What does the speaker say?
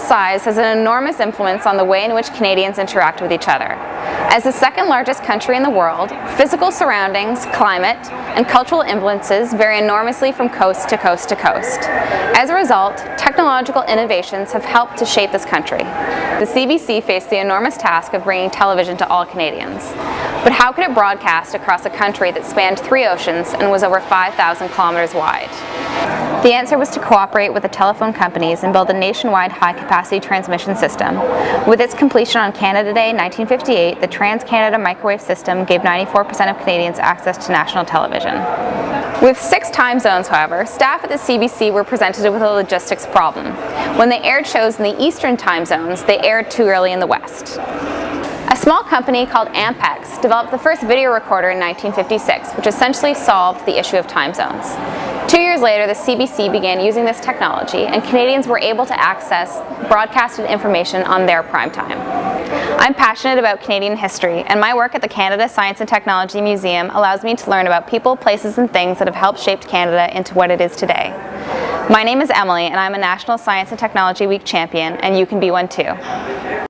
size has an enormous influence on the way in which Canadians interact with each other. As the second largest country in the world, physical surroundings, climate, and cultural influences vary enormously from coast to coast to coast. As a result, technological innovations have helped to shape this country. The CBC faced the enormous task of bringing television to all Canadians. But how could it broadcast across a country that spanned three oceans and was over 5,000 kilometers wide? The answer was to cooperate with the telephone companies and build a nationwide high-capacity transmission system. With its completion on Canada Day 1958, the Trans-Canada Microwave System gave 94% of Canadians access to national television. With six time zones, however, staff at the CBC were presented with a logistics problem. When they aired shows in the eastern time zones, they aired too early in the west. A small company called Ampex developed the first video recorder in 1956, which essentially solved the issue of time zones. Two years later, the CBC began using this technology and Canadians were able to access broadcasted information on their prime time. I'm passionate about Canadian history and my work at the Canada Science and Technology Museum allows me to learn about people, places and things that have helped shape Canada into what it is today. My name is Emily and I'm a National Science and Technology Week champion and you can be one too.